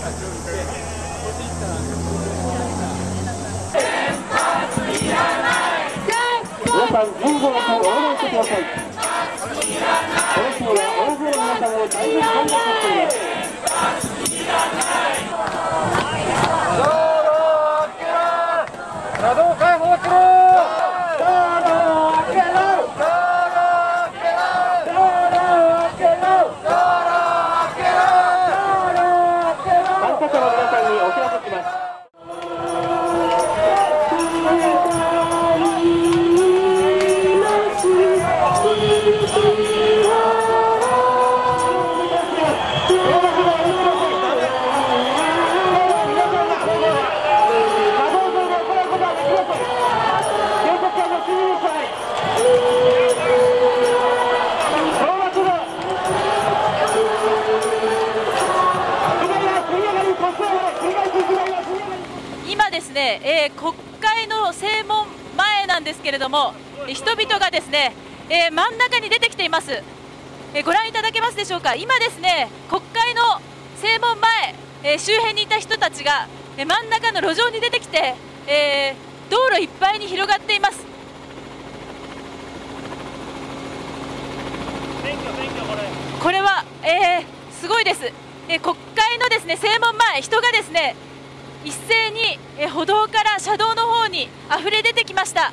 皆さん人数のお願いしてください。この日は大勢の皆さんを大変感謝していますえー国会の正門前なんですけれども、人々がですね、えー真ん中に出てきています、えーご覧いただけますでしょうか、今ですね、国会の正門前、えー周辺にいた人たちが、えー真ん中の路上に出てきて、えー道路いっぱいに広がっています。これは、えーすごいです、えー国会のですね正門前、人がですね一斉に、歩道から車道の方にあふれ出てきました。